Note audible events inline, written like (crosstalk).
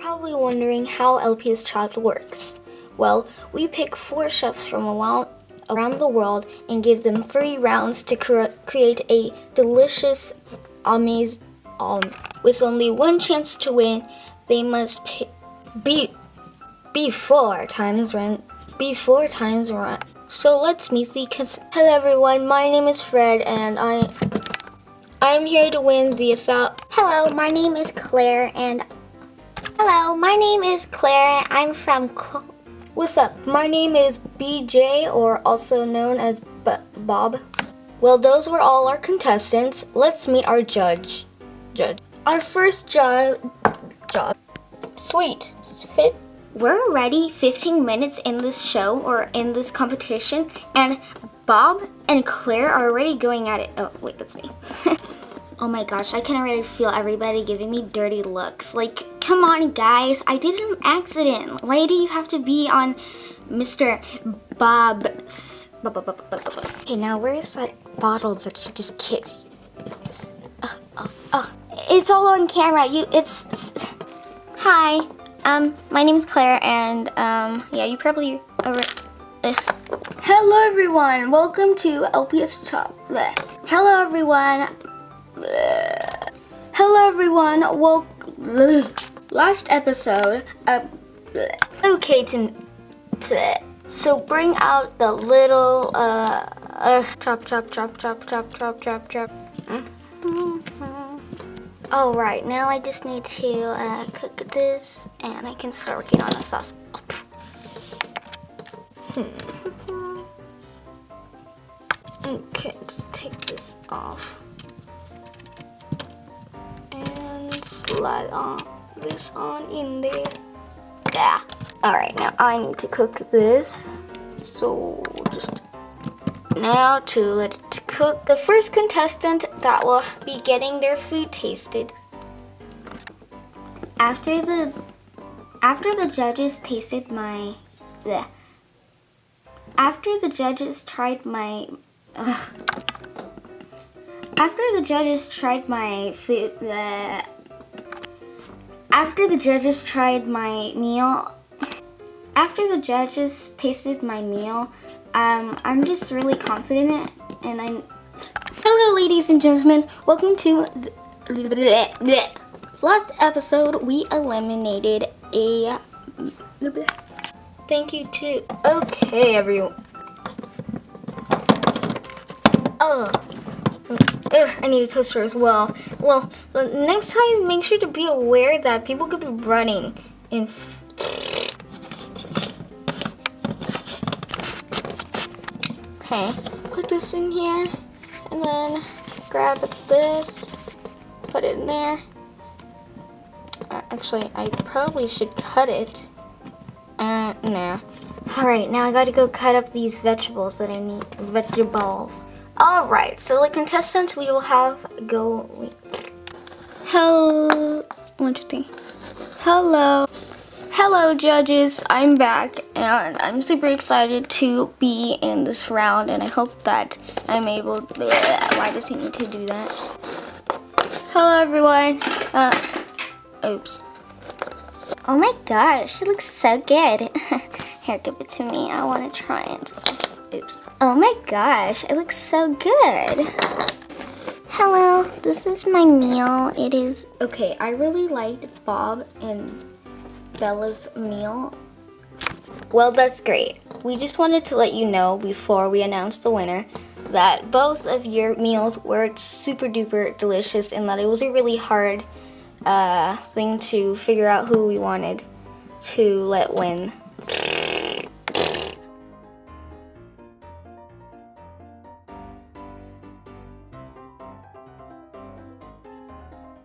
Probably wondering how LPS Chopped works. Well, we pick four chefs from around, around the world and give them three rounds to cre- create a delicious, amazing, um, with only one chance to win. They must be be four times run, be four times run. So let's meet the. Cons- Hello everyone, my name is Fred and I I'm here to win the Hello, my name is Claire and Hello, my name is Claire. I'm from What's up? My name is BJ, or also known as B- Bob. Well, those were all our contestants. Let's meet our judge. Judge. Our first job. Job. Sweet. Fit. We're already 15 minutes in this show or in this competition and Bob and Claire are already going at it. Oh, wait, that's me. (laughs) oh my gosh, I can already feel everybody giving me dirty looks. Like, come on guys, I did an accident. Why do you have to be on Mr. Bob's? Bob. Okay, now where's that bottle that she just kicked? It's all on camera. You, it's. it's- Hi, um, my name's Claire, and um, yeah, you probably over. Ugh. Hello, everyone. Welcome to LPS bleh. Hello, everyone. Hello, everyone. Well, bleh. Last episode. Uh, okay, to, to so bring out the little uh, uh chop chop chop chop chop chop chop chop. Oh right, now I just need to uh, cook this, and I can start working on a sauce. Oh. Okay, just take this off. And slide on this on in there. Yeah. Alright, now I need to cook this. So just now to let it cook. The first contestant that will be getting their food tasted. After the after the judges tasted my bleh. after the judges tried my ugh. after the judges tried my food bleh. After the judges tried my meal after the judges tasted my meal um, I'm just really confident and I'm hello ladies and gentlemen welcome to the. Last episode, we eliminated a. Thank you to... Okay, everyone. Oh. Ugh, I need a toaster as well. Well, next time, make sure to be aware that people could be running in. Okay, put this in here, and then grab this, put it in there. Uh, Actually, I probably should cut it. Uh, nah. Alright, now I gotta go cut up these vegetables that I need. Vegetables. Alright, so the contestants we will have go. Hello. One, two, three. Hello. Hello, judges. I'm back, and I'm super excited to be in this round, and I hope that I'm able. Bleh, why does he need to do that? Hello, everyone. Uh, oops. Oh my gosh, it looks so good. (laughs) Here, give it to me. I want to try it. Oops. Oh my gosh, it looks so good. Hello, this is my meal. It is Okay, I really liked Bob and Bella's meal. Well, that's great. We just wanted to let you know before we announce the winner that both of your meals were super duper delicious and that it was a really hard uh, thing to figure out who we wanted to let win.